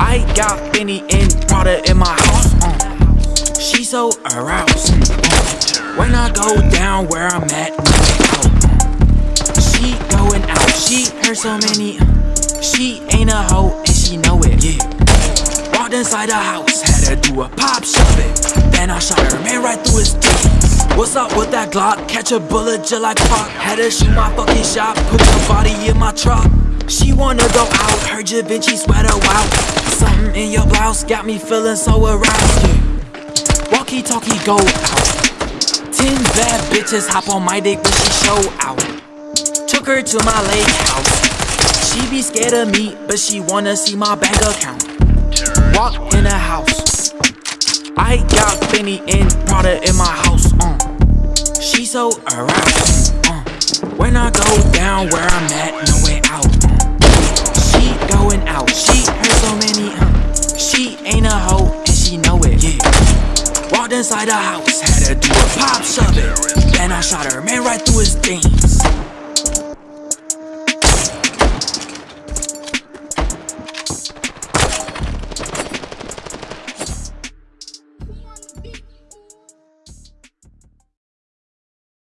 I got Fendi and Prada in my house. Uh. She so aroused. Uh. When I go down where I'm at. Uh. She going out. She heard so many. Uh. She ain't a hoe and she know it. Yeah. Walked inside the house, had to do a pop shove it. Then I shot her man right through his tits. What's up with that Glock? Catch a bullet just like Pac. Had to shoot my fucking shot, put your body in my truck. She wanna go out, her Da Vinci sweater wow. Something in your blouse got me feeling so aroused. Yeah. Walkie talkie go out. Ten bad bitches hop on my dick when she show out. Took her to my lake house. She be scared of me, but she wanna see my bank account. Walk in the house. I got Fendi and Prada in my house. Uh. She so aroused. Uh. When I go down where I'm at, hoe and she know it. Yeah. Walked inside the house, had to do a pop shove it. Then I shot her man right through his things.